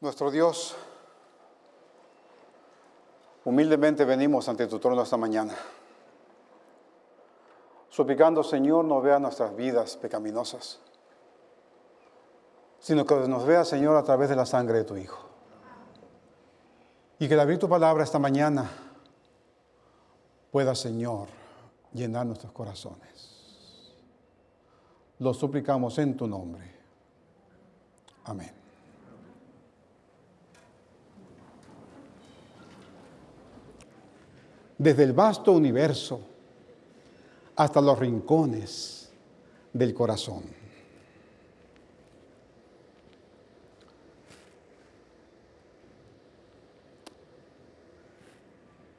Nuestro Dios, humildemente venimos ante tu trono esta mañana, suplicando, Señor, no vea nuestras vidas pecaminosas, sino que nos vea, Señor, a través de la sangre de tu Hijo. Y que al abrir tu palabra esta mañana pueda, Señor, llenar nuestros corazones. Lo suplicamos en tu nombre. Amén. Desde el vasto universo hasta los rincones del corazón.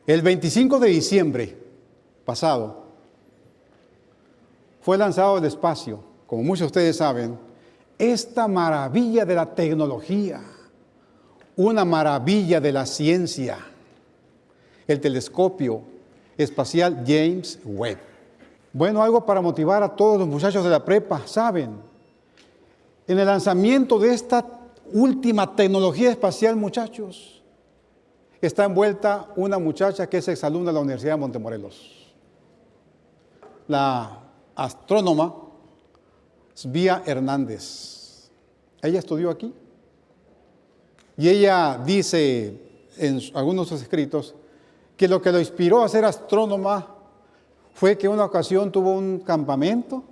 El 25 de diciembre pasado fue lanzado al espacio, como muchos de ustedes saben, esta maravilla de la tecnología, una maravilla de la ciencia, el telescopio espacial James Webb. Bueno, algo para motivar a todos los muchachos de la prepa, ¿saben? En el lanzamiento de esta última tecnología espacial, muchachos, está envuelta una muchacha que es exalumna de la Universidad de Montemorelos. La astrónoma Svía Hernández. Ella estudió aquí. Y ella dice en algunos de sus escritos que lo que lo inspiró a ser astrónoma fue que una ocasión tuvo un campamento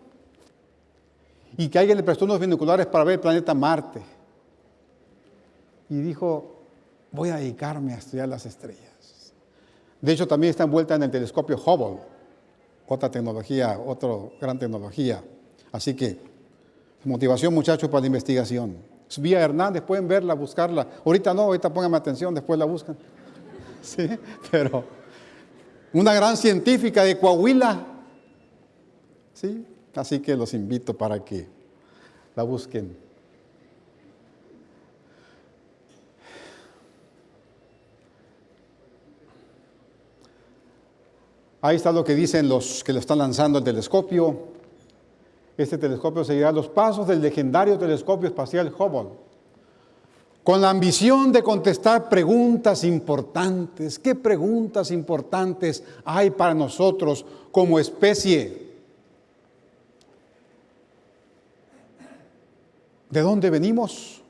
y que alguien le prestó unos binoculares para ver el planeta Marte. Y dijo, voy a dedicarme a estudiar las estrellas. De hecho, también está envuelta en el telescopio Hubble, otra tecnología, otra gran tecnología. Así que, motivación muchachos para la investigación. Vía Hernández, pueden verla, buscarla. Ahorita no, ahorita pónganme atención, después la buscan. Sí, pero una gran científica de Coahuila. Sí, así que los invito para que la busquen. Ahí está lo que dicen los que lo están lanzando el telescopio. Este telescopio seguirá los pasos del legendario telescopio espacial Hubble, con la ambición de contestar preguntas importantes. ¿Qué preguntas importantes hay para nosotros como especie? ¿De dónde venimos?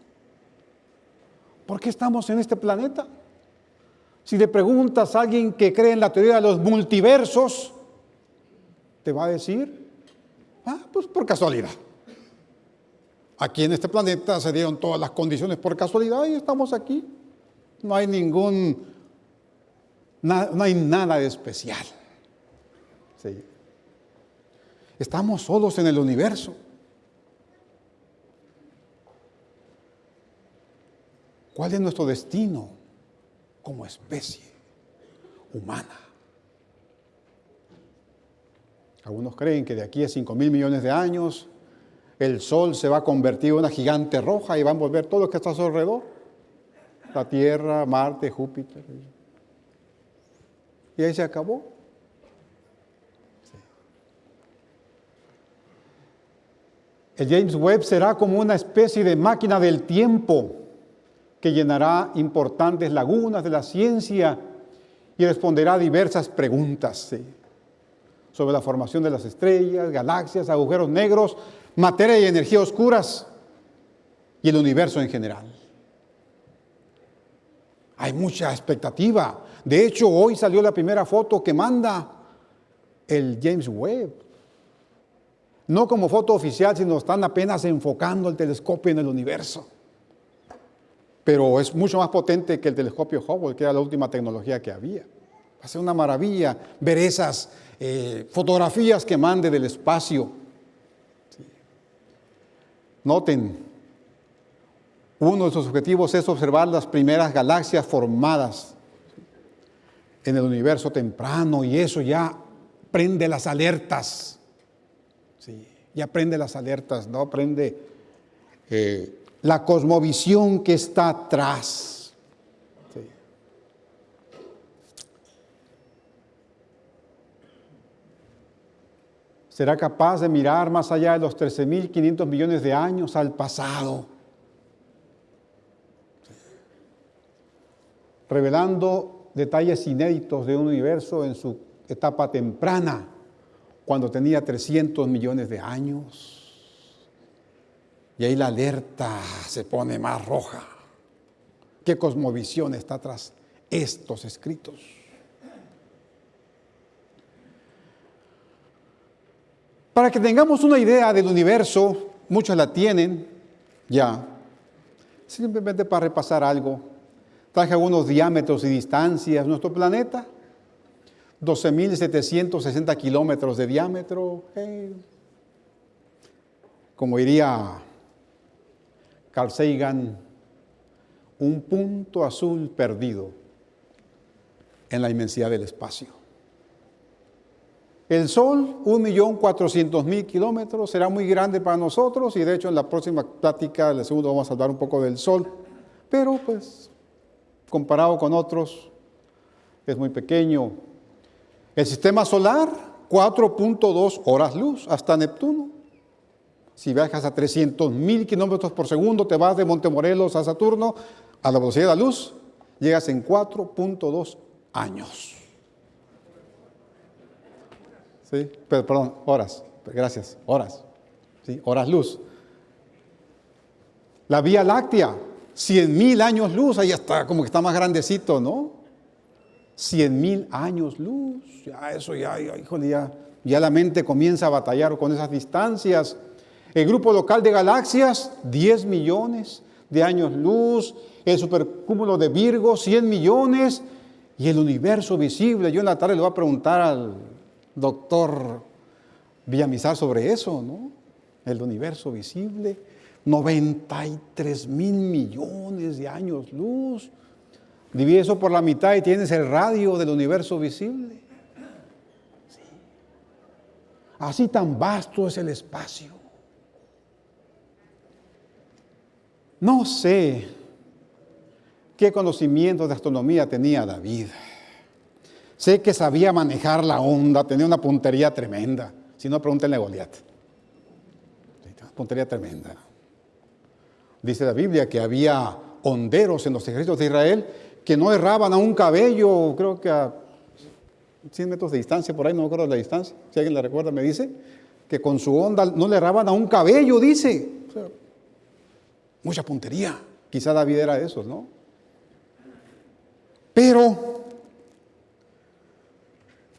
¿Por qué estamos en este planeta? Si le preguntas a alguien que cree en la teoría de los multiversos, te va a decir, ah, pues por casualidad. Aquí en este planeta se dieron todas las condiciones por casualidad y estamos aquí. No hay ningún, no hay nada de especial. Estamos solos en el universo. ¿Cuál es nuestro destino? como especie humana. Algunos creen que de aquí a 5 mil millones de años el Sol se va a convertir en una gigante roja y va a envolver todo lo que está a su alrededor. La Tierra, Marte, Júpiter. Y ahí se acabó. El James Webb será como una especie de máquina del tiempo que llenará importantes lagunas de la ciencia y responderá a diversas preguntas sobre la formación de las estrellas, galaxias, agujeros negros, materia y energía oscuras y el universo en general. Hay mucha expectativa. De hecho, hoy salió la primera foto que manda el James Webb. No como foto oficial, sino están apenas enfocando el telescopio en el universo pero es mucho más potente que el telescopio Hubble, que era la última tecnología que había. Va a ser una maravilla ver esas eh, fotografías que mande del espacio. Noten, uno de sus objetivos es observar las primeras galaxias formadas en el universo temprano y eso ya prende las alertas. Sí, ya prende las alertas, ¿no? Prende eh, la cosmovisión que está atrás. Será capaz de mirar más allá de los 13.500 millones de años al pasado. revelando detalles inéditos de un universo en su etapa temprana, cuando tenía 300 millones de años. Y ahí la alerta se pone más roja. ¿Qué cosmovisión está tras estos escritos? Para que tengamos una idea del universo, muchos la tienen ya. Simplemente para repasar algo, traje algunos diámetros y distancias. Nuestro planeta, 12.760 kilómetros de diámetro. como diría Carl Sagan, un punto azul perdido en la inmensidad del espacio. El Sol, 1.400.000 kilómetros, será muy grande para nosotros y de hecho en la próxima plática, el segundo, vamos a hablar un poco del Sol, pero pues comparado con otros es muy pequeño. El sistema solar, 4.2 horas luz hasta Neptuno. Si viajas a 300 mil kilómetros por segundo, te vas de Montemorelos a Saturno a la velocidad de la luz, llegas en 4.2 años. Sí, perdón, horas, gracias, horas. ¿sí? Horas luz. La Vía Láctea, 100 mil años luz, ahí está, como que está más grandecito, ¿no? 100 mil años luz, ya eso ya, híjole, ya, ya la mente comienza a batallar con esas distancias. El grupo local de galaxias, 10 millones de años luz. El supercúmulo de Virgo, 100 millones. Y el universo visible. Yo en la tarde le voy a preguntar al doctor Villamizar sobre eso, ¿no? El universo visible. 93 mil millones de años luz. Divide eso por la mitad y tienes el radio del universo visible. Así tan vasto es el espacio. No sé qué conocimiento de astronomía tenía David. Sé que sabía manejar la onda, tenía una puntería tremenda. Si no, pregúntenle a Goliat. Puntería tremenda. Dice la Biblia que había honderos en los ejércitos de Israel que no erraban a un cabello, creo que a 100 metros de distancia, por ahí no me acuerdo la distancia, si alguien la recuerda me dice, que con su onda no le erraban a un cabello, dice mucha puntería. Quizá David era de esos, ¿no? Pero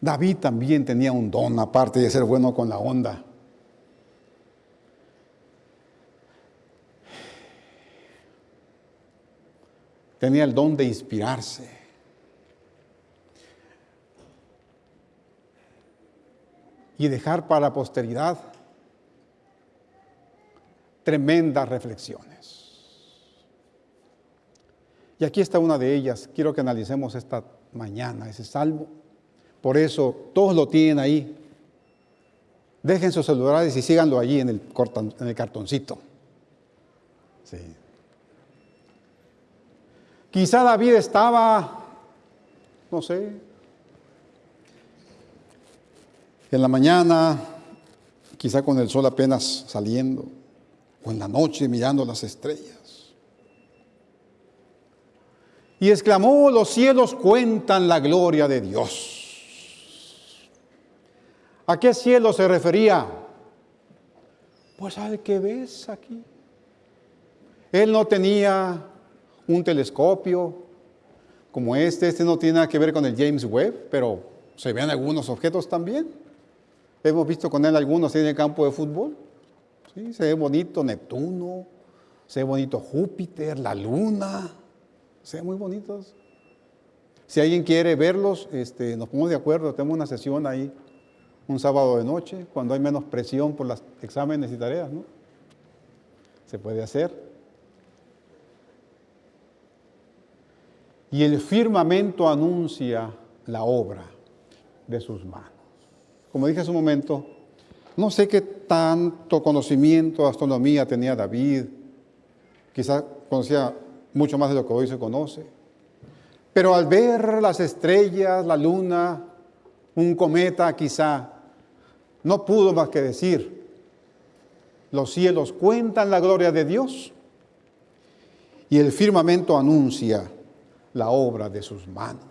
David también tenía un don, aparte de ser bueno con la onda. Tenía el don de inspirarse. Y dejar para la posteridad tremendas reflexiones. Y aquí está una de ellas. Quiero que analicemos esta mañana ese salmo. Por eso, todos lo tienen ahí. Dejen sus celulares y síganlo allí en el, cartoncito. Sí. Quizá David estaba, no sé, en la mañana, quizá con el sol apenas saliendo, o en la noche mirando las estrellas. Y exclamó, los cielos cuentan la gloria de Dios. ¿A qué cielo se refería? Pues al que ves aquí. Él no tenía un telescopio como este, este no tiene nada que ver con el James Webb, pero se ven algunos objetos también. Hemos visto con él algunos en el campo de fútbol. ¿Sí? Se ve bonito Neptuno, se ve bonito Júpiter, la Luna, sean muy bonitos. Si alguien quiere verlos, este, nos ponemos de acuerdo, tenemos una sesión ahí un sábado de noche, cuando hay menos presión por los exámenes y tareas, ¿no? Se puede hacer. Y el firmamento anuncia la obra de sus manos. Como dije hace un momento, no sé qué tanto conocimiento de astronomía tenía David, quizás conocía mucho más de lo que hoy se conoce. Pero al ver las estrellas, la luna, un cometa quizá, no pudo más que decir, los cielos cuentan la gloria de Dios y el firmamento anuncia la obra de sus manos.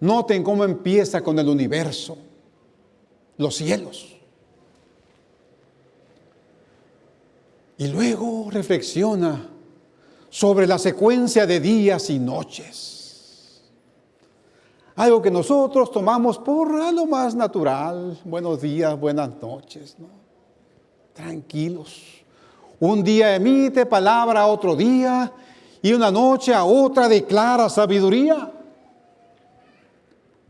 Noten cómo empieza con el universo, los cielos. Y luego reflexiona sobre la secuencia de días y noches. Algo que nosotros tomamos por lo más natural. Buenos días, buenas noches. Tranquilos. Un día emite palabra a otro día y una noche a otra declara sabiduría.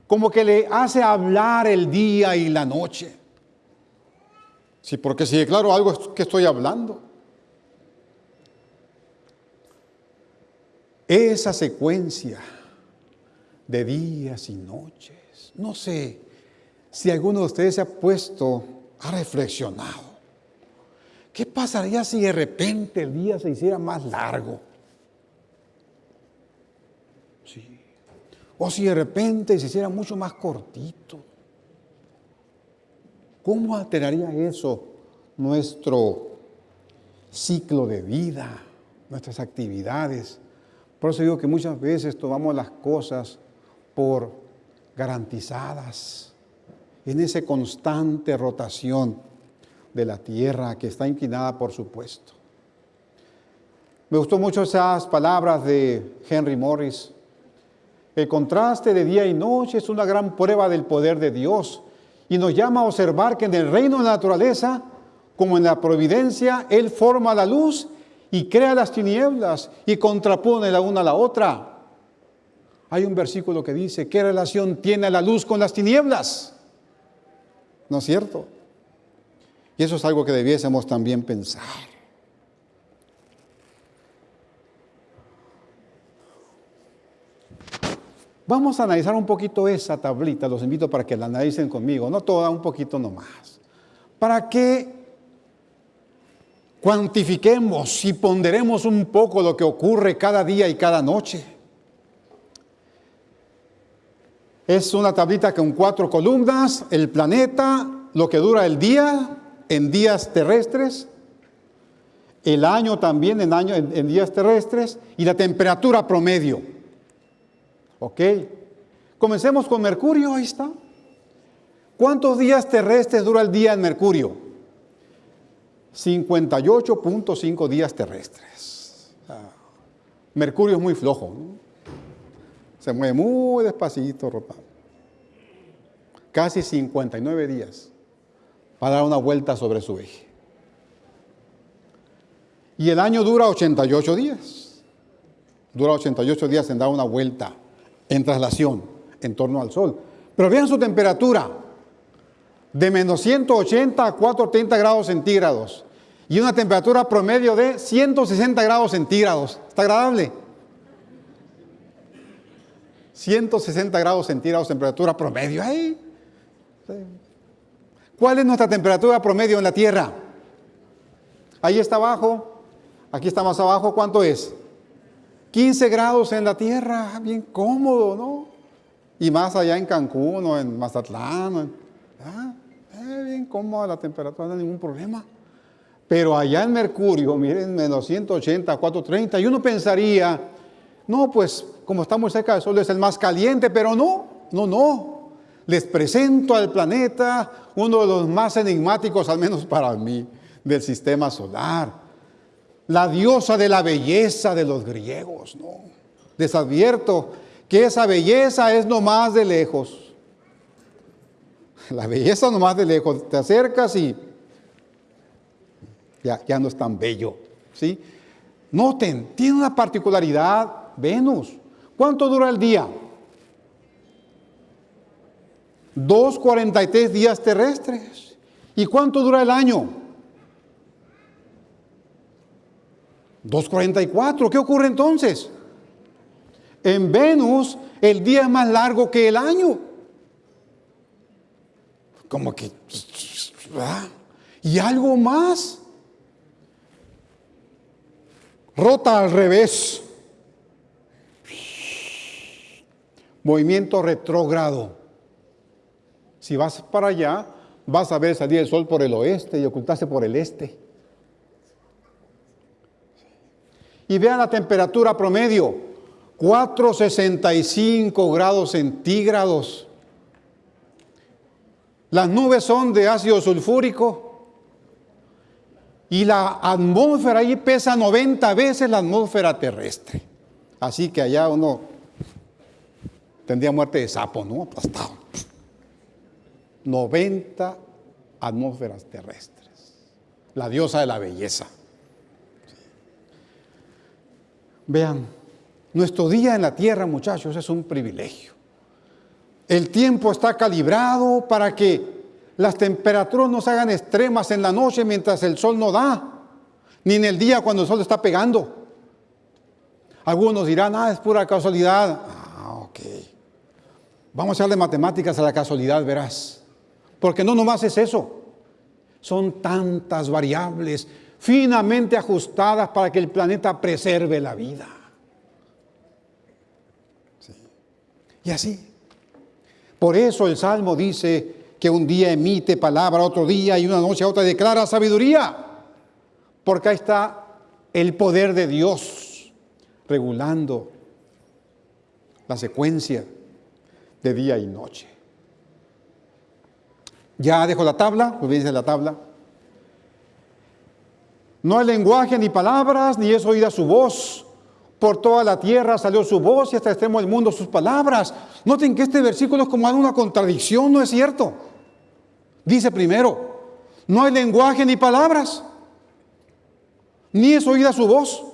Como que le hace hablar el día y la noche. Sí, porque si declaro algo que estoy hablando. Esa secuencia de días y noches. No sé si alguno de ustedes se ha puesto, ha reflexionado. ¿Qué pasaría si de repente el día se hiciera más largo? Sí. O si de repente se hiciera mucho más cortito. ¿Cómo alteraría eso nuestro ciclo de vida, nuestras actividades? Por eso digo que muchas veces tomamos las cosas por garantizadas en esa constante rotación de la tierra que está inclinada, por supuesto. Me gustó mucho esas palabras de Henry Morris. El contraste de día y noche es una gran prueba del poder de Dios y nos llama a observar que en el reino de la naturaleza, como en la providencia, Él forma la luz y crea las tinieblas y contrapone la una a la otra. Hay un versículo que dice, ¿qué relación tiene la luz con las tinieblas? ¿No es cierto? Y eso es algo que debiésemos también pensar. Vamos a analizar un poquito esa tablita, los invito para que la analicen conmigo, no toda, un poquito nomás. Para que cuantifiquemos y ponderemos un poco lo que ocurre cada día y cada noche. Es una tablita con cuatro columnas, el planeta, lo que dura el día en días terrestres, el año también en, en, días terrestres y la temperatura promedio. ¿Ok? Comencemos con Mercurio, ahí está. ¿Cuántos días terrestres dura el día en Mercurio? 58.5 días terrestres. Mercurio es muy flojo, se mueve muy despacito, casi 59 días para dar una vuelta sobre su eje. Y el año dura 88 días. Dura 88 días en dar una vuelta en traslación en torno al Sol. Pero vean su temperatura de menos 180 a 430 grados centígrados y una temperatura promedio de 160 grados centígrados. ¿Está agradable? 160 grados centígrados temperatura promedio. ahí. ¿Cuál es nuestra temperatura promedio en la Tierra? Ahí está abajo, aquí está más abajo, ¿cuánto es? 15 grados en la Tierra, bien cómodo, ¿no? Y más allá en Cancún o en Mazatlán, ¿ah? Eh, bien cómoda la temperatura, no hay ningún problema. Pero allá en Mercurio, miren, menos 180, 430, y uno pensaría, no, pues como estamos cerca del Sol es el más caliente, pero no, no, no. Les presento al planeta uno de los más enigmáticos, al menos para mí, del sistema solar. La diosa de la belleza de los griegos, ¿no? Les advierto que esa belleza es nomás de lejos. La belleza nomás de lejos. Te acercas y ya, ya no es tan bello. ¿sí? Noten, tiene una particularidad Venus. ¿Cuánto dura el día? 2.43 días terrestres. ¿Y cuánto dura el año? 2.44. ¿Qué ocurre entonces? En Venus el día es más largo que el año como que, Y algo más. Rota al revés. Movimiento retrógrado. Si vas para allá, vas a ver salir el sol por el oeste y ocultarse por el este. y vean la temperatura promedio, 465 grados centígrados. Las nubes son de ácido sulfúrico y la atmósfera ahí pesa 90 veces la atmósfera terrestre. Así que allá uno tendría muerte de sapo, ¿no? Aplastado. 90 atmósferas terrestres. La diosa de la belleza. Vean, nuestro día en la tierra, muchachos, es un privilegio. El tiempo está calibrado para que las temperaturas no se hagan extremas en la noche mientras el sol no da, ni en el día cuando el sol está pegando. Algunos dirán, ah, es pura casualidad. Vamos a echarle matemáticas a la casualidad, verás. Porque no nomás es eso. Son tantas variables finamente ajustadas para que el planeta preserve la vida. Y así. Por eso el Salmo dice que un día emite palabra, otro día y una noche a otra declara sabiduría. Porque ahí está el poder de Dios regulando la secuencia de día y noche. Ya dejo la tabla, dice la tabla. No hay lenguaje ni palabras, ni es oída su voz. Por toda la tierra salió su voz y hasta el extremo del mundo sus palabras. Noten que este versículo es como una contradicción, ¿no es cierto? Dice primero, no hay lenguaje ni palabras, ni es oída su voz.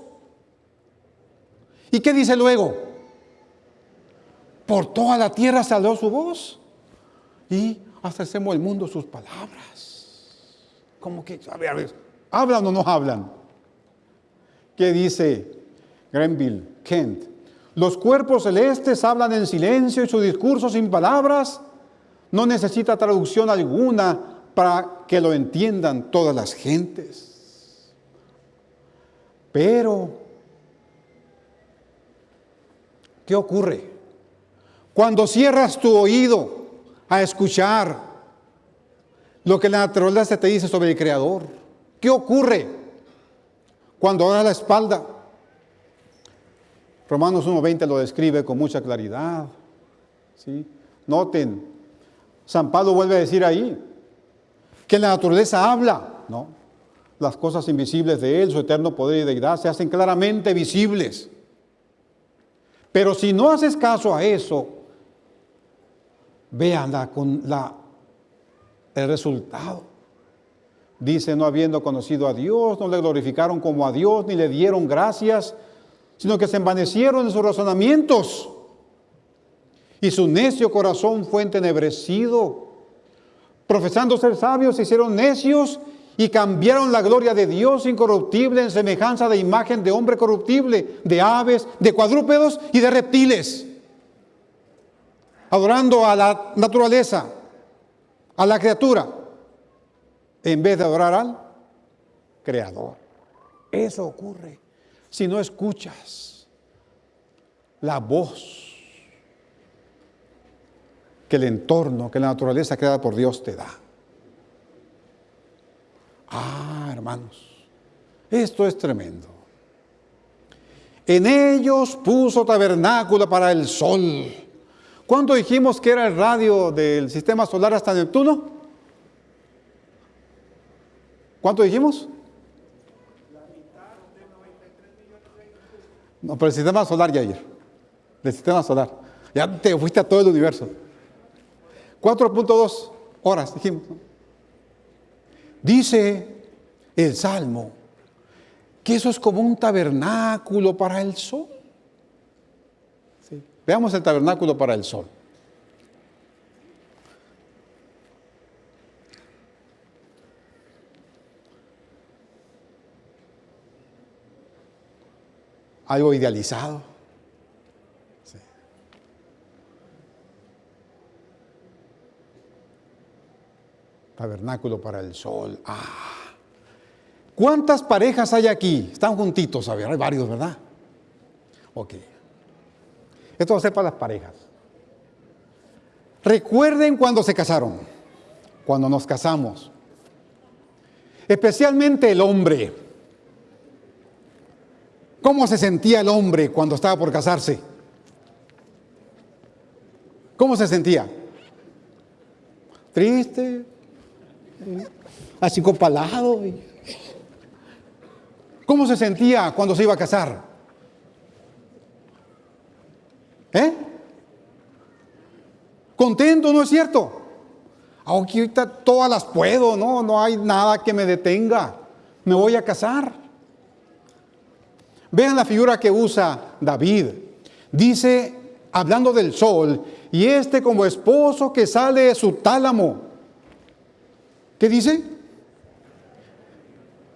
¿Y qué dice luego? Por toda la tierra salió su voz y hasta el extremo del mundo sus palabras. Como que, a ver, a ver, ¿hablan o no hablan? ¿Qué dice Grenville, Kent. Los cuerpos celestes hablan en silencio y su discurso sin palabras no necesita traducción alguna para que lo entiendan todas las gentes. Pero, ¿qué ocurre? Cuando cierras tu oído a escuchar lo que la naturaleza te dice sobre el Creador, ¿qué ocurre? Cuando das la espalda Romanos 1.20 lo describe con mucha claridad. Noten, San Pablo vuelve a decir ahí que la naturaleza habla, ¿no? Las cosas invisibles de Él, su eterno poder y deidad, se hacen claramente visibles. Pero si no haces caso a eso, véanla con la, el resultado. Dice, no habiendo conocido a Dios, no le glorificaron como a Dios, ni le dieron gracias, sino que se envanecieron en sus razonamientos y su necio corazón fue entenebrecido. Profesando ser sabios, se hicieron necios y cambiaron la gloria de Dios incorruptible en semejanza de imagen de hombre corruptible, de aves, de cuadrúpedos y de reptiles, adorando a la naturaleza, a la criatura, en vez de adorar al Creador. Eso ocurre si no escuchas la voz que el entorno, que la naturaleza creada por Dios te da. Ah, hermanos, esto es tremendo. En ellos puso tabernáculo para el sol. ¿Cuánto dijimos que era el radio del sistema solar hasta Neptuno? ¿Cuánto dijimos? No, pero el sistema solar, ya ayer. El sistema solar. Ya te fuiste a todo el universo. 4.2 horas, dijimos. Dice el Salmo que eso es como un tabernáculo para el sol. Veamos el tabernáculo para el sol. algo idealizado. Tabernáculo para el sol. Ah. ¿Cuántas parejas hay aquí? Están juntitos, a ver, hay varios, ¿verdad? Ok. Esto va a ser para las parejas. Recuerden cuando se casaron, cuando nos casamos. Especialmente el hombre ¿Cómo se sentía el hombre cuando estaba por casarse? ¿Cómo se sentía? Triste, así copalado. ¿Cómo se sentía cuando se iba a casar? ¿Eh? Contento, ¿no es cierto? Ahorita todas las puedo, no, no hay nada que me detenga. Me voy a casar. Vean la figura que usa David. Dice, hablando del sol, y este como esposo que sale de su tálamo. ¿Qué dice?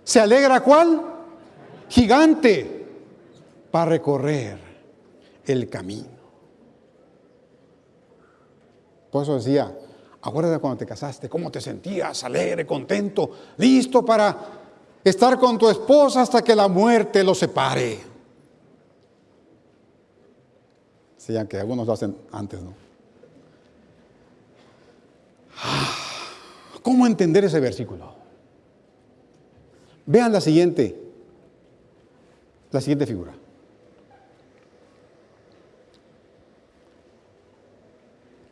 ¿Se alegra cuál? Gigante para recorrer el camino. Por eso decía, acuérdate cuando te casaste, cómo te sentías, alegre, contento, listo para estar con tu esposa hasta que la muerte lo separe. Sí, aunque algunos lo hacen antes, ¿no? Ah, ¿Cómo entender ese versículo? Vean la siguiente, la siguiente figura.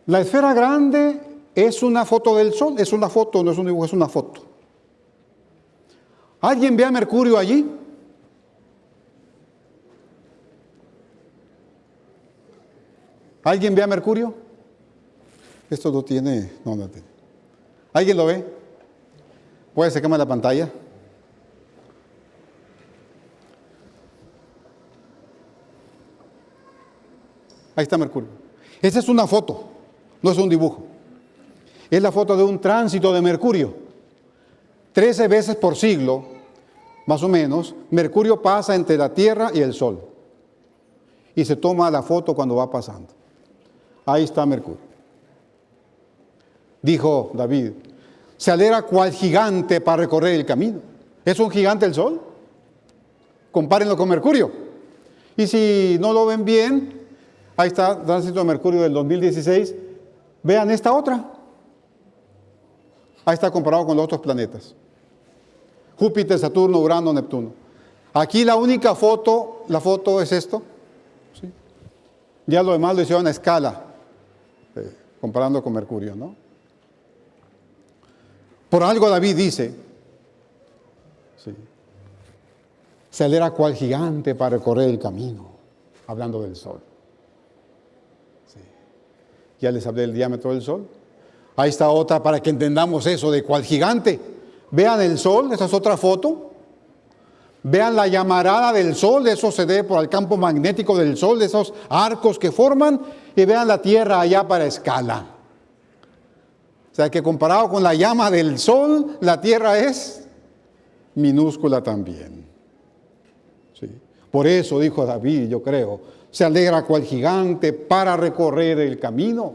La esfera grande es una foto del Sol, es una foto, no es un dibujo, es una foto. ¿Alguien ve a Mercurio allí? ¿Alguien ve a Mercurio? Esto no tiene, no, no tiene. ¿Alguien lo ve? ¿Puede sacarme la pantalla? Ahí está Mercurio. Esa es una foto. No es un dibujo. Es la foto de un tránsito de Mercurio. Trece veces por siglo, más o menos, Mercurio pasa entre la Tierra y el Sol. Y se toma la foto cuando va pasando. Ahí está Mercurio. Dijo David, se alegra cual gigante para recorrer el camino. ¿Es un gigante el Sol? Compárenlo con Mercurio. Y si no lo ven bien, ahí está Tránsito de Mercurio del 2016 Vean esta otra. Ahí está comparado con los otros planetas. Júpiter, Saturno, Urano, Neptuno. Aquí la única foto, la foto es esto. Ya lo demás lo hicieron a escala, eh, comparando con Mercurio, ¿no? Por algo David dice, se alera cual gigante para recorrer el camino, hablando del sol. Ya les hablé del diámetro del Sol. Ahí está otra para que entendamos eso de cuál gigante. Vean el Sol, esa es otra foto. Vean la llamarada del Sol, eso se debe por el campo magnético del Sol, de esos arcos que forman. Y vean la Tierra allá para escala. O sea que comparado con la llama del Sol, la Tierra es minúscula también. Por eso dijo David, yo creo, se alegra cual gigante para recorrer el camino.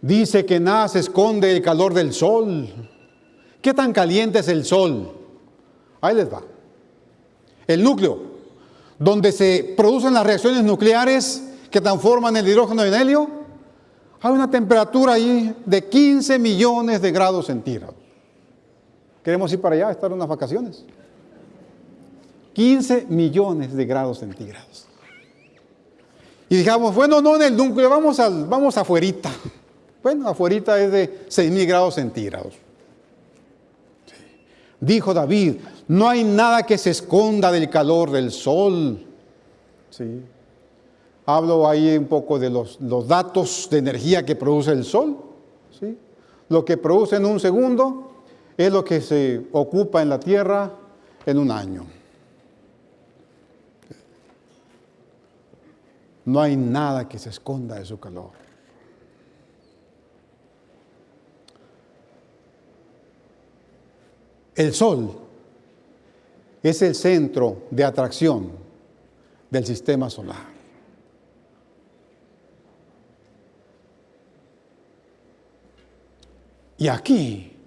Dice que nada se esconde el calor del sol. ¿Qué tan caliente es el sol? Ahí les va. El núcleo, donde se producen las reacciones nucleares que transforman el hidrógeno en helio, hay una temperatura ahí de 15 millones de grados centígrados. Queremos ir para allá, estar unas vacaciones. 15 millones de grados centígrados. Y dijamos, bueno, no en el núcleo, vamos, al, vamos afuerita. Bueno, afuerita es de 6 mil grados centígrados. Dijo David, no hay nada que se esconda del calor del sol. ¿Sí? Hablo ahí un poco de los, los datos de energía que produce el sol. ¿sí? Lo que produce en un segundo es lo que se ocupa en la tierra en un año. No hay nada que se esconda de su calor. El Sol es el centro de atracción del sistema solar. Y aquí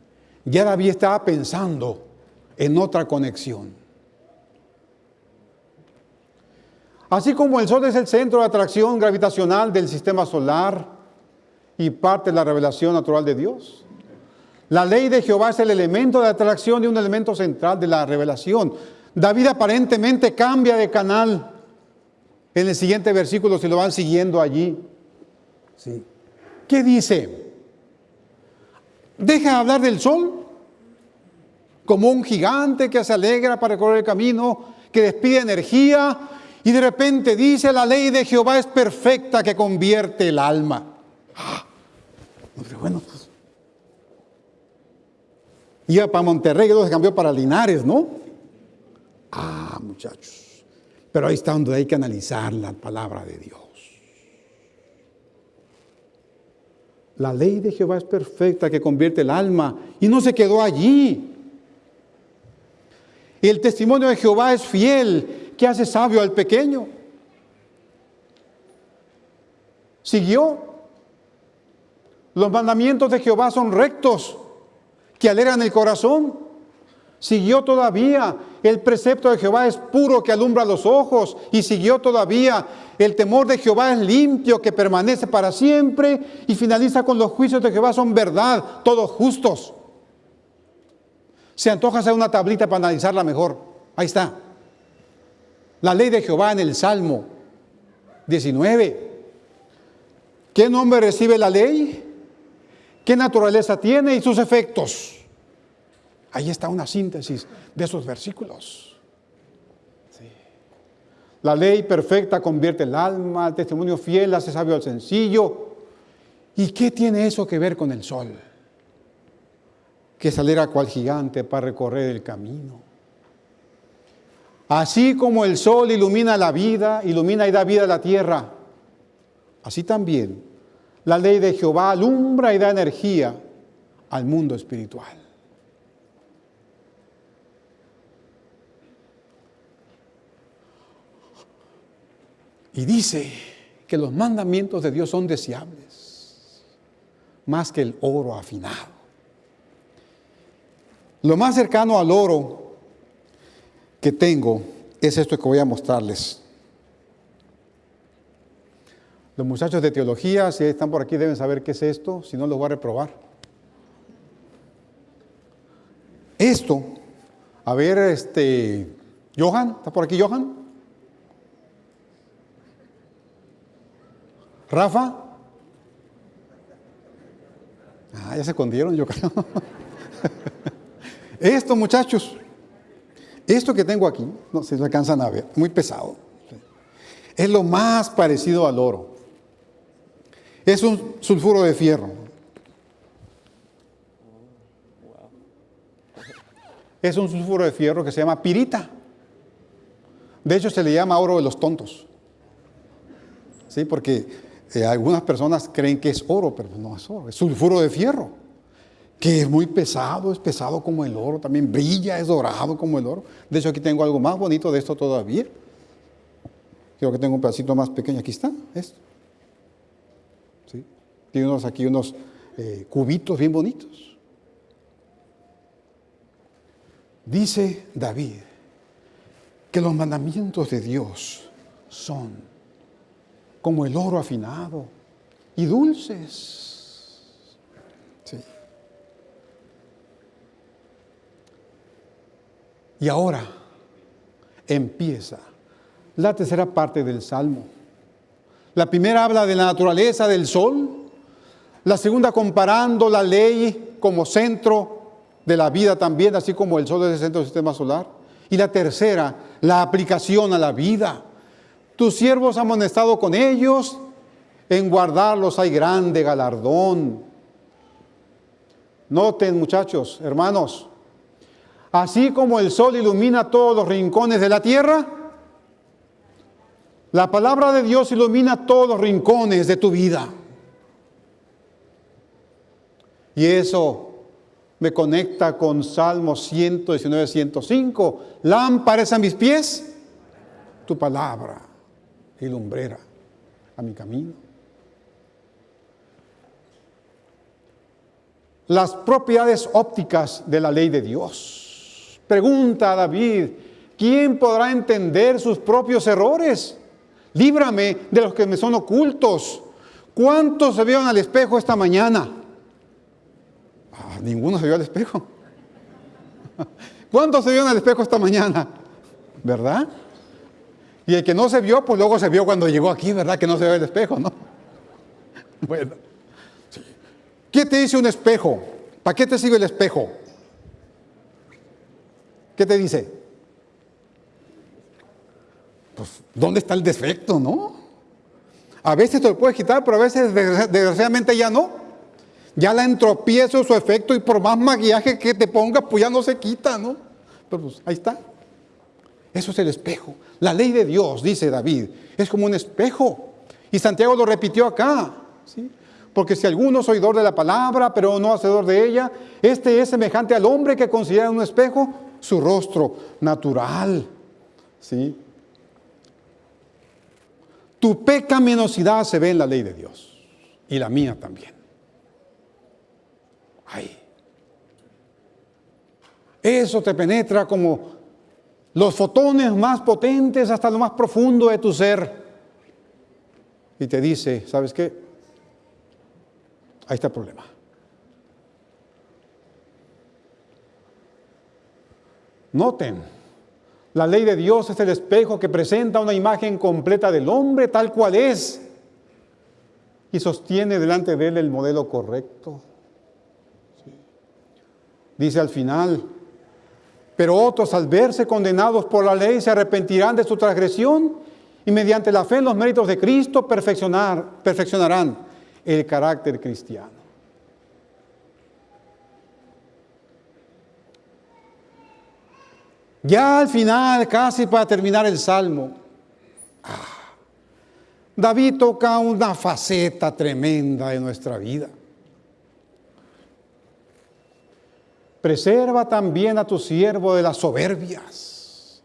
ya David estaba pensando en otra conexión. Así como el Sol es el centro de atracción gravitacional del sistema solar y parte de la revelación natural de Dios, La ley de Jehová es el elemento de atracción y un elemento central de la revelación. David aparentemente cambia de canal en el siguiente versículo, si lo van siguiendo allí. Sí. ¿Qué dice? Deja de hablar del sol como un gigante que se alegra para recorrer el camino, que despide energía y de repente dice la ley de Jehová es perfecta que convierte el alma. Ah, bueno, pues. Iba para Monterrey luego se cambió para Linares, ¿no? Ah, muchachos. Pero ahí está donde hay que analizar la palabra de Dios. La ley de Jehová es perfecta que convierte el alma y no se quedó allí. El testimonio de Jehová es fiel, que hace sabio al pequeño. Siguió. Los mandamientos de Jehová son rectos, que alegran el corazón. Siguió todavía. El precepto de Jehová es puro, que alumbra los ojos. Y siguió todavía. El temor de Jehová es limpio, que permanece para siempre. Y finaliza con los juicios de Jehová son verdad, todos justos. Se antoja hacer una tablita para analizarla mejor. Ahí está. La ley de Jehová en el Salmo 19. ¿Qué nombre recibe la ley? ¿Qué naturaleza tiene y sus efectos? Ahí está una síntesis de esos versículos. La ley perfecta convierte el alma, el testimonio fiel hace sabio al sencillo. ¿Y qué tiene eso que ver con el sol? Que saliera cual gigante para recorrer el camino. Así como el sol ilumina la vida, ilumina y da vida a la tierra, así también la ley de Jehová alumbra y da energía al mundo espiritual. Y dice que los mandamientos de Dios son deseables, más que el oro afinado. Lo más cercano al oro que tengo es esto que voy a mostrarles. Los muchachos de teología, si están por aquí, deben saber qué es esto, si no, los voy a reprobar. Esto, a ver, este, Johan, ¿está por aquí Johan? Rafa. Ah, ya se escondieron, yo creo. Esto, muchachos, esto que tengo aquí, no se lo alcanzan a ver, muy pesado. Es lo más parecido al oro. Es un sulfuro de fierro. Es un sulfuro de fierro que se llama pirita. De hecho, se le llama oro de los tontos. ¿Sí? Porque eh, algunas personas creen que es oro, pero no es oro, es sulfuro de fierro, que es muy pesado, es pesado como el oro, también brilla, es dorado como el oro. De hecho, aquí tengo algo más bonito de esto todavía. Creo que tengo un pedacito más pequeño, aquí está, esto. ¿Sí? Tiene aquí unos eh, cubitos bien bonitos. Dice David que los mandamientos de Dios son como el oro afinado y dulces. Y ahora empieza la tercera parte del Salmo. La primera habla de la naturaleza del sol, la segunda comparando la ley como centro de la vida también, así como el sol es el centro del sistema solar, y la tercera, la aplicación a la vida tus siervos han amonestado con ellos, en guardarlos hay grande galardón. Noten muchachos, hermanos, así como el sol ilumina todos los rincones de la tierra, la palabra de Dios ilumina todos los rincones de tu vida. Y eso me conecta con Salmo 119, 105. Lámparas a mis pies, tu palabra y lumbrera a mi camino. Las propiedades ópticas de la ley de Dios. Pregunta a David, ¿quién podrá entender sus propios errores? Líbrame de los que me son ocultos. ¿Cuántos se vieron al espejo esta mañana? Ah, ninguno se vio al espejo. ¿Cuántos se vio en el espejo esta mañana? ¿Verdad? Y el que no se vio, pues luego se vio cuando llegó aquí, ¿verdad? Que no se ve el espejo, ¿no? Bueno. ¿Qué te dice un espejo? ¿Para qué te sirve el espejo? ¿Qué te dice? Pues, ¿dónde está el defecto, no? A veces te lo puedes quitar, pero a veces desgraciadamente ya no. Ya la entropía es su efecto y por más maquillaje que te pongas, pues ya no se quita, ¿no? Pero pues ahí está. Eso es el espejo. La ley de Dios, dice David, es como un espejo. Y Santiago lo repitió acá. ¿sí? Porque si alguno es oidor de la palabra, pero no hacedor de ella, este es semejante al hombre que considera un espejo su rostro natural. ¿sí? Tu pecaminosidad se ve en la ley de Dios. Y la mía también. Ahí. Eso te penetra como los fotones más potentes hasta lo más profundo de tu ser. Y te dice, ¿sabes qué? Ahí está el problema. Noten, la ley de Dios es el espejo que presenta una imagen completa del hombre tal cual es y sostiene delante de él el modelo correcto. Dice al final, pero otros al verse condenados por la ley se arrepentirán de su transgresión y mediante la fe en los méritos de Cristo perfeccionar, perfeccionarán el carácter cristiano. Ya al final, casi para terminar el salmo, ah, David toca una faceta tremenda de nuestra vida. Preserva también a tu siervo de las soberbias.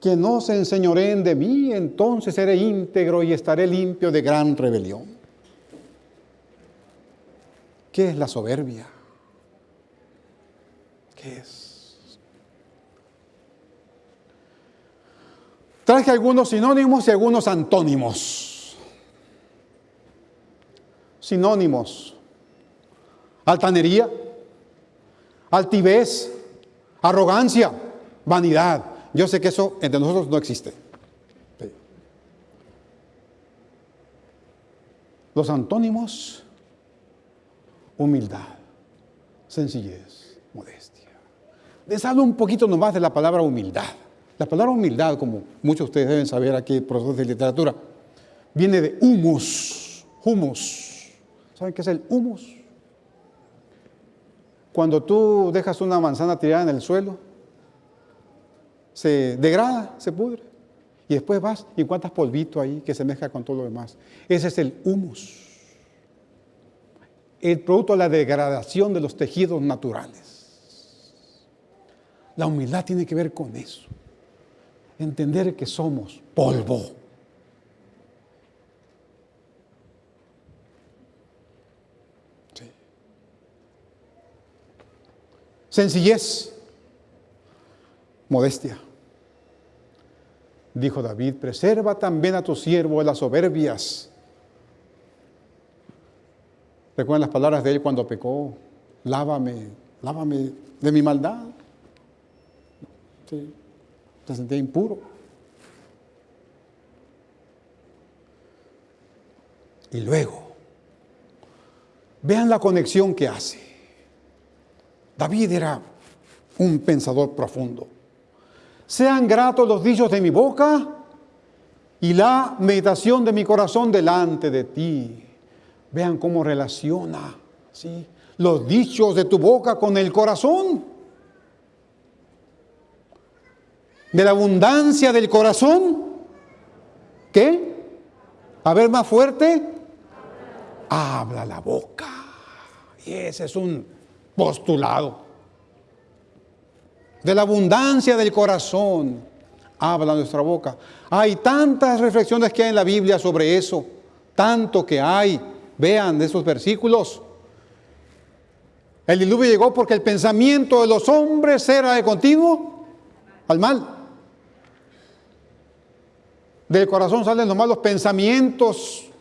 Que no se enseñoreen de mí, entonces seré íntegro y estaré limpio de gran rebelión. ¿Qué es la soberbia? ¿Qué es? Traje algunos sinónimos y algunos antónimos. Sinónimos altanería, altivez, arrogancia, vanidad. Yo sé que eso entre nosotros no existe. Los antónimos, humildad, sencillez, modestia. Les hablo un poquito nomás de la palabra humildad. La palabra humildad, como muchos de ustedes deben saber aquí, profesores de literatura, viene de humus, humus. ¿Saben qué es el humus? Cuando tú dejas una manzana tirada en el suelo, se degrada, se pudre. Y después vas y encuentras polvito ahí que se mezcla con todo lo demás. Ese es el humus. El producto de la degradación de los tejidos naturales. La humildad tiene que ver con eso. Entender que somos polvo. Sencillez, modestia. Dijo David, preserva también a tu siervo de las soberbias. Recuerdan las palabras de él cuando pecó, lávame, lávame de mi maldad. Sí, se sentía impuro. Y luego, vean la conexión que hace. David era un pensador profundo. Sean gratos los dichos de mi boca y la meditación de mi corazón delante de ti. Vean cómo relaciona los dichos de tu boca con el corazón. De la abundancia del corazón. ¿Qué? A ver más fuerte. Habla la boca. Y ese es un postulado. De la abundancia del corazón habla nuestra boca. Hay tantas reflexiones que hay en la Biblia sobre eso, tanto que hay. Vean de esos versículos. El diluvio llegó porque el pensamiento de los hombres era de continuo al mal. Del corazón salen los malos pensamientos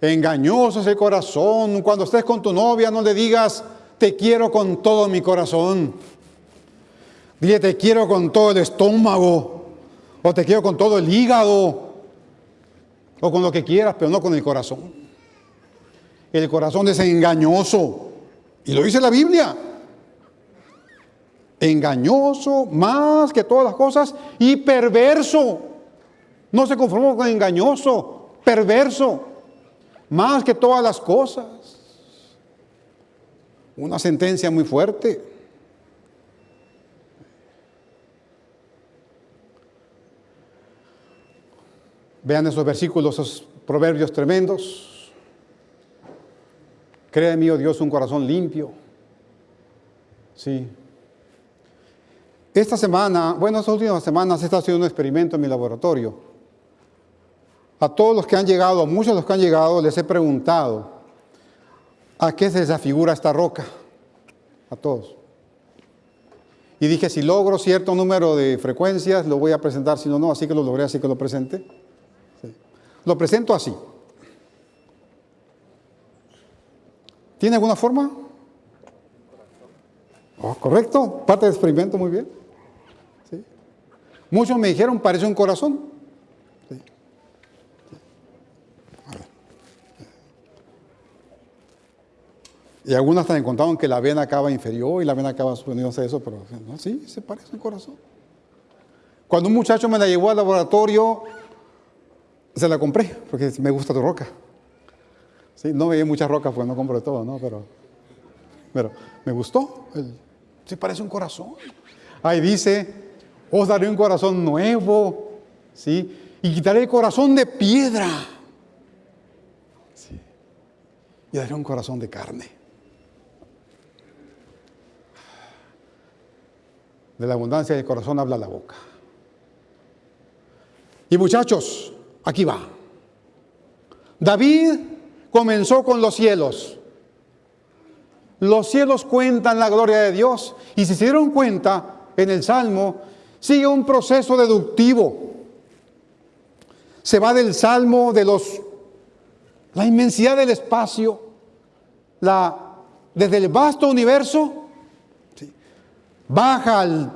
Engañoso es el corazón. Cuando estés con tu novia no le digas, te quiero con todo mi corazón. Dile, te quiero con todo el estómago. O te quiero con todo el hígado. O con lo que quieras, pero no con el corazón. El corazón es engañoso. Y lo dice la Biblia. Engañoso más que todas las cosas y perverso. No se conformó con engañoso, perverso, más que todas las cosas. Una sentencia muy fuerte. Vean esos versículos, esos proverbios tremendos. Crea en mí, oh Dios, un corazón limpio. Sí. Esta semana, bueno, estas últimas semanas he estado haciendo un experimento en mi laboratorio. A todos los que han llegado, a muchos de los que han llegado, les he preguntado, ¿a qué se desafigura esta roca? A todos. Y dije, si logro cierto número de frecuencias, lo voy a presentar, si no, no, así que lo logré, así que lo presenté. Lo presento así. ¿Tiene alguna forma? Oh, correcto, parte del experimento, muy bien. Muchos me dijeron, parece un corazón. Y algunos hasta me contaban que la vena acaba inferior y la vena acaba suponiéndose eso, pero no, sí, se parece un corazón. Cuando un muchacho me la llevó al laboratorio, se la compré, porque me gusta tu roca. Sí, no veía muchas rocas, pues no compro todo, ¿no? Pero, pero me gustó. Sí, parece un corazón. Ahí dice, os daré un corazón nuevo, ¿sí? Y quitaré el corazón de piedra. Y daré un corazón de carne. De la abundancia del corazón habla la boca. Y muchachos, aquí va. David comenzó con los cielos. Los cielos cuentan la gloria de Dios. Y si se dieron cuenta, en el Salmo sigue un proceso deductivo. Se va del Salmo de los la inmensidad del espacio, la, desde el vasto universo baja al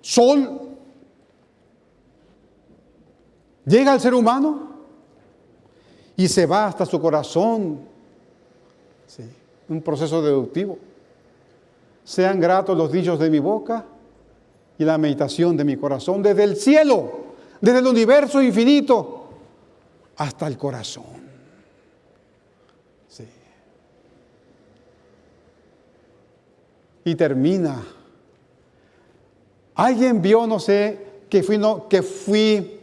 sol, llega al ser humano y se va hasta su corazón. un proceso deductivo. Sean gratos los dichos de mi boca y la meditación de mi corazón desde el cielo, desde el universo infinito hasta el corazón. Y termina Alguien vio, no sé, que fui,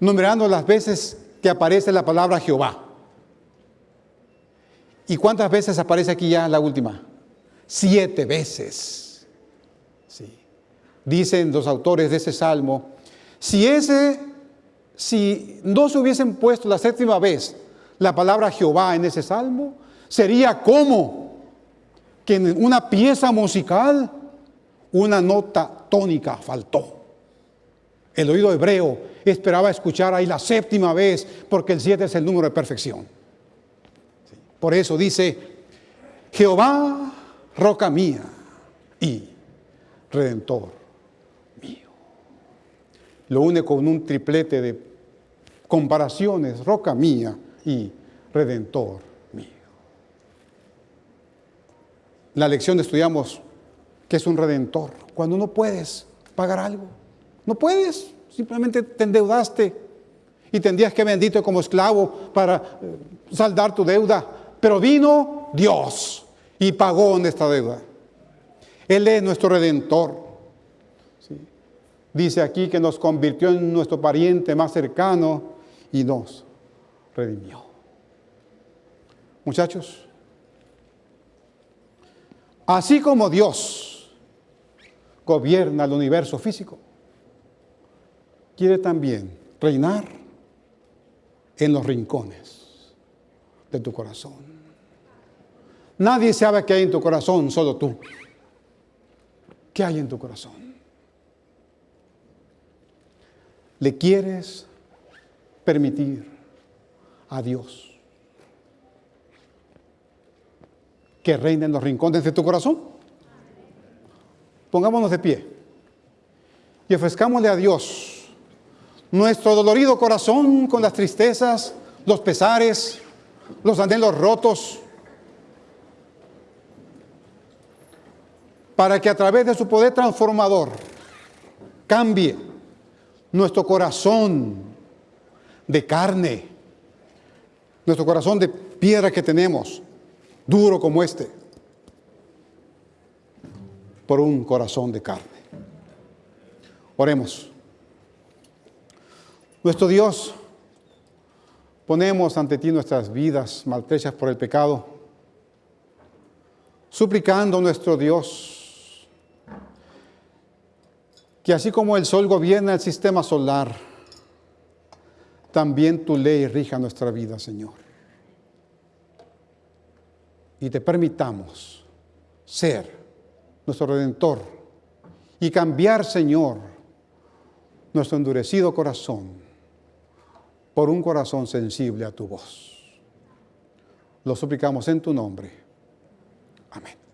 numerando las veces que aparece la palabra Jehová. ¿Y cuántas veces aparece aquí ya la última? Siete veces. Sí. Dicen los autores de ese salmo, si ese, si no se hubiesen puesto la séptima vez la palabra Jehová en ese salmo, sería como que en una pieza musical una nota tónica faltó. El oído hebreo esperaba escuchar ahí la séptima vez, porque el siete es el número de perfección. Por eso dice, Jehová, roca mía y redentor mío. Lo une con un triplete de comparaciones, roca mía y redentor mío. La lección estudiamos que es un redentor. Cuando no puedes pagar algo, no puedes, simplemente te endeudaste y tendrías que bendito como esclavo para eh, saldar tu deuda. Pero vino Dios y pagó en esta deuda. Él es nuestro redentor. Dice aquí que nos convirtió en nuestro pariente más cercano y nos redimió. Muchachos, así como Dios gobierna el universo físico, quiere también reinar en los rincones de tu corazón. Nadie sabe qué hay en tu corazón, solo tú. ¿Qué hay en tu corazón? ¿Le quieres permitir a Dios que reine en los rincones de tu corazón. Pongámonos de pie. Y ofrezcámosle a Dios nuestro dolorido corazón con las tristezas, los pesares, los anhelos rotos, para que a través de su poder transformador cambie nuestro corazón de carne, nuestro corazón de piedra que tenemos, duro como este, por un corazón de carne. Oremos. Nuestro Dios, ponemos ante ti nuestras vidas maltrechas por el pecado, suplicando nuestro Dios que así como el sol gobierna el sistema solar, también tu ley rija nuestra vida, Señor. Y te permitamos ser nuestro redentor y cambiar, Señor, nuestro endurecido corazón por un corazón sensible a tu voz. Lo suplicamos en tu nombre. Amén.